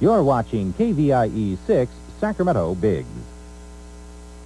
You're watching KVIE 6 Sacramento Big.